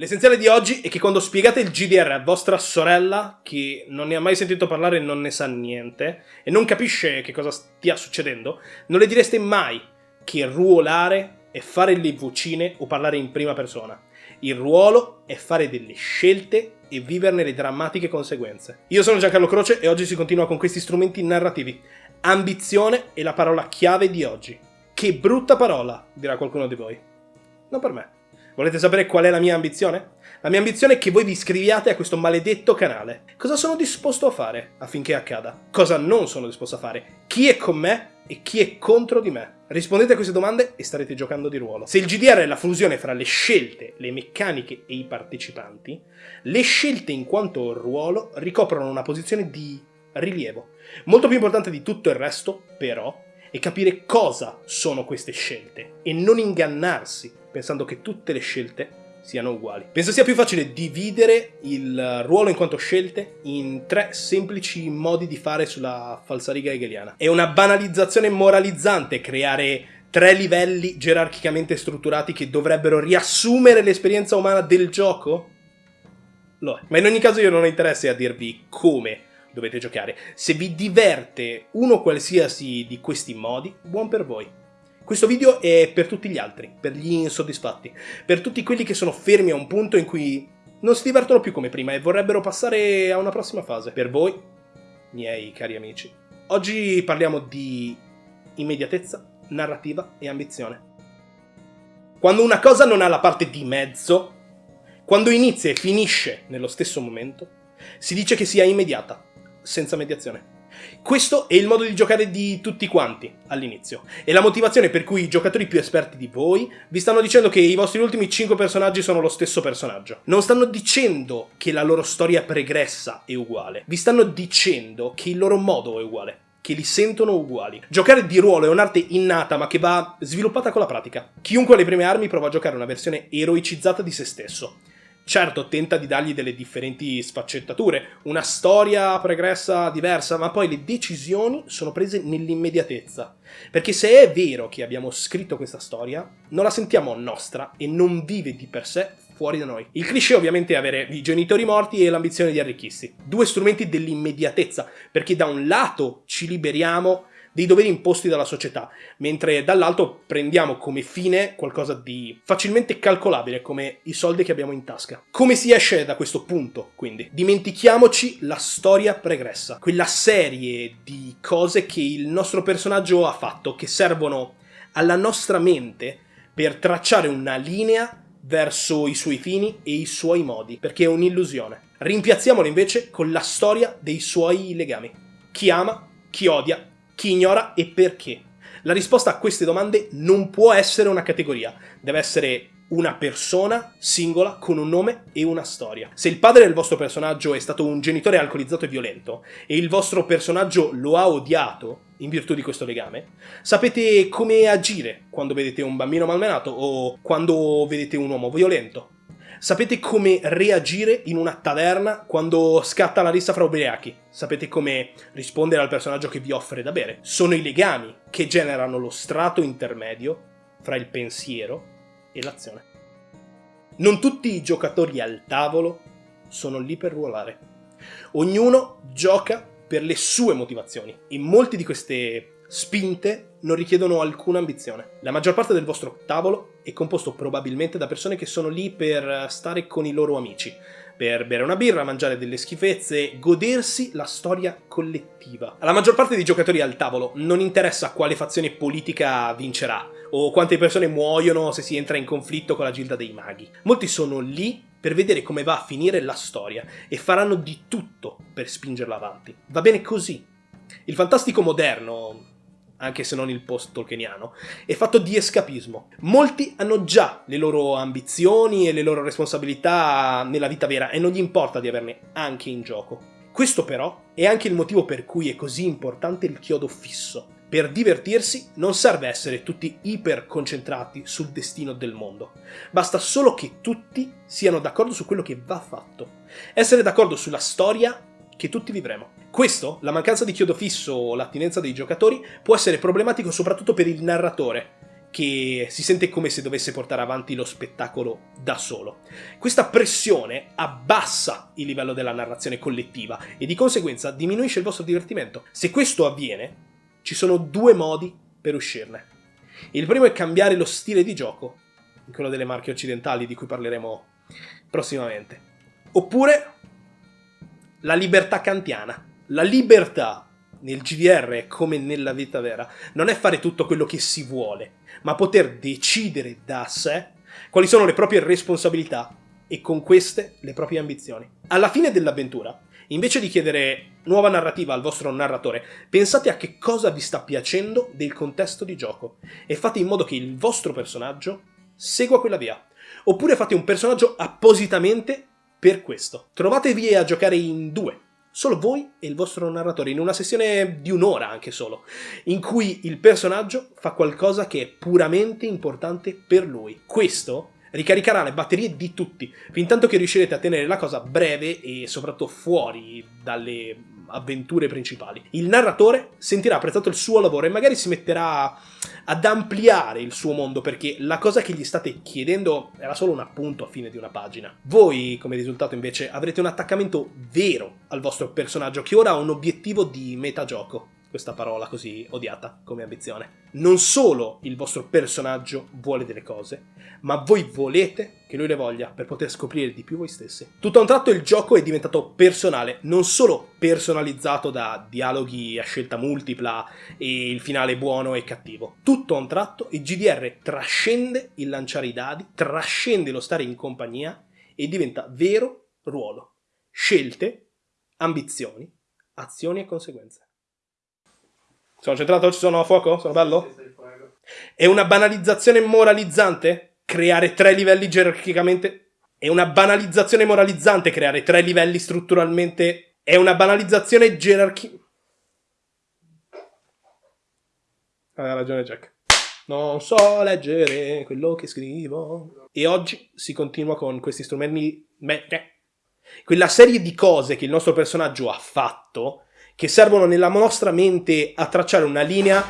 L'essenziale di oggi è che quando spiegate il GDR a vostra sorella, che non ne ha mai sentito parlare e non ne sa niente, e non capisce che cosa stia succedendo, non le direste mai che ruolare è fare le vocine o parlare in prima persona. Il ruolo è fare delle scelte e viverne le drammatiche conseguenze. Io sono Giancarlo Croce e oggi si continua con questi strumenti narrativi. Ambizione è la parola chiave di oggi. Che brutta parola, dirà qualcuno di voi. Non per me. Volete sapere qual è la mia ambizione? La mia ambizione è che voi vi iscriviate a questo maledetto canale. Cosa sono disposto a fare affinché accada? Cosa non sono disposto a fare? Chi è con me e chi è contro di me? Rispondete a queste domande e starete giocando di ruolo. Se il GDR è la fusione fra le scelte, le meccaniche e i partecipanti, le scelte in quanto ruolo ricoprono una posizione di rilievo. Molto più importante di tutto il resto, però, è capire cosa sono queste scelte e non ingannarsi pensando che tutte le scelte siano uguali. Penso sia più facile dividere il ruolo in quanto scelte in tre semplici modi di fare sulla falsariga hegeliana. È una banalizzazione moralizzante creare tre livelli gerarchicamente strutturati che dovrebbero riassumere l'esperienza umana del gioco? Lo è. Ma in ogni caso io non ho interesse a dirvi come dovete giocare. Se vi diverte uno qualsiasi di questi modi, buon per voi. Questo video è per tutti gli altri, per gli insoddisfatti, per tutti quelli che sono fermi a un punto in cui non si divertono più come prima e vorrebbero passare a una prossima fase. Per voi, miei cari amici, oggi parliamo di immediatezza, narrativa e ambizione. Quando una cosa non ha la parte di mezzo, quando inizia e finisce nello stesso momento, si dice che sia immediata, senza mediazione. Questo è il modo di giocare di tutti quanti all'inizio. E la motivazione per cui i giocatori più esperti di voi vi stanno dicendo che i vostri ultimi 5 personaggi sono lo stesso personaggio. Non stanno dicendo che la loro storia pregressa è uguale. Vi stanno dicendo che il loro modo è uguale che li sentono uguali. Giocare di ruolo è un'arte innata ma che va sviluppata con la pratica. Chiunque ha le prime armi prova a giocare una versione eroicizzata di se stesso. Certo, tenta di dargli delle differenti sfaccettature, una storia pregressa diversa, ma poi le decisioni sono prese nell'immediatezza. Perché se è vero che abbiamo scritto questa storia, non la sentiamo nostra e non vive di per sé fuori da noi. Il cliché ovviamente è avere i genitori morti e l'ambizione di arricchirsi. Due strumenti dell'immediatezza, perché da un lato ci liberiamo dei doveri imposti dalla società, mentre dall'altro prendiamo come fine qualcosa di facilmente calcolabile come i soldi che abbiamo in tasca. Come si esce da questo punto, quindi? Dimentichiamoci la storia pregressa, quella serie di cose che il nostro personaggio ha fatto, che servono alla nostra mente per tracciare una linea verso i suoi fini e i suoi modi, perché è un'illusione. Rimpiazziamola invece con la storia dei suoi legami. Chi ama, chi odia, chi ignora e perché? La risposta a queste domande non può essere una categoria, deve essere una persona singola con un nome e una storia. Se il padre del vostro personaggio è stato un genitore alcolizzato e violento e il vostro personaggio lo ha odiato in virtù di questo legame, sapete come agire quando vedete un bambino malmenato o quando vedete un uomo violento. Sapete come reagire in una taverna quando scatta la rissa fra ubriachi. Sapete come rispondere al personaggio che vi offre da bere. Sono i legami che generano lo strato intermedio fra il pensiero e l'azione. Non tutti i giocatori al tavolo sono lì per ruolare. Ognuno gioca per le sue motivazioni e molti di queste spinte non richiedono alcuna ambizione. La maggior parte del vostro tavolo è composto probabilmente da persone che sono lì per stare con i loro amici, per bere una birra, mangiare delle schifezze, godersi la storia collettiva. Alla maggior parte dei giocatori al tavolo non interessa quale fazione politica vincerà, o quante persone muoiono se si entra in conflitto con la gilda dei maghi. Molti sono lì per vedere come va a finire la storia e faranno di tutto per spingerla avanti. Va bene così. Il fantastico moderno, anche se non il post-tolkieniano, è fatto di escapismo. Molti hanno già le loro ambizioni e le loro responsabilità nella vita vera e non gli importa di averne anche in gioco. Questo però è anche il motivo per cui è così importante il chiodo fisso. Per divertirsi non serve essere tutti iper concentrati sul destino del mondo, basta solo che tutti siano d'accordo su quello che va fatto, essere d'accordo sulla storia che tutti vivremo. Questo, la mancanza di chiodo fisso o l'attinenza dei giocatori, può essere problematico soprattutto per il narratore, che si sente come se dovesse portare avanti lo spettacolo da solo. Questa pressione abbassa il livello della narrazione collettiva e di conseguenza diminuisce il vostro divertimento. Se questo avviene, ci sono due modi per uscirne. Il primo è cambiare lo stile di gioco, quello delle marche occidentali di cui parleremo prossimamente. Oppure la libertà kantiana. La libertà nel GDR come nella vita vera non è fare tutto quello che si vuole, ma poter decidere da sé quali sono le proprie responsabilità e con queste le proprie ambizioni. Alla fine dell'avventura, invece di chiedere nuova narrativa al vostro narratore, pensate a che cosa vi sta piacendo del contesto di gioco e fate in modo che il vostro personaggio segua quella via. Oppure fate un personaggio appositamente per questo. Trovatevi a giocare in due, solo voi e il vostro narratore, in una sessione di un'ora anche solo, in cui il personaggio fa qualcosa che è puramente importante per lui. Questo ricaricherà le batterie di tutti, fin tanto che riuscirete a tenere la cosa breve e soprattutto fuori dalle avventure principali. Il narratore sentirà apprezzato il suo lavoro e magari si metterà ad ampliare il suo mondo perché la cosa che gli state chiedendo era solo un appunto a fine di una pagina. Voi, come risultato invece, avrete un attaccamento vero al vostro personaggio che ora ha un obiettivo di metagioco questa parola così odiata come ambizione. Non solo il vostro personaggio vuole delle cose, ma voi volete che lui le voglia per poter scoprire di più voi stessi. Tutto a un tratto il gioco è diventato personale, non solo personalizzato da dialoghi a scelta multipla e il finale buono e cattivo. Tutto a un tratto il GDR trascende il lanciare i dadi, trascende lo stare in compagnia e diventa vero ruolo. Scelte, ambizioni, azioni e conseguenze. Sono centrato? Ci sono a fuoco? Sono bello? È una banalizzazione moralizzante creare tre livelli gerarchicamente? È una banalizzazione moralizzante creare tre livelli strutturalmente? È una banalizzazione gerarchica... Aveva ragione Jack. Non so leggere quello che scrivo. E oggi si continua con questi strumenti... Beh, quella serie di cose che il nostro personaggio ha fatto che servono nella nostra mente a tracciare una linea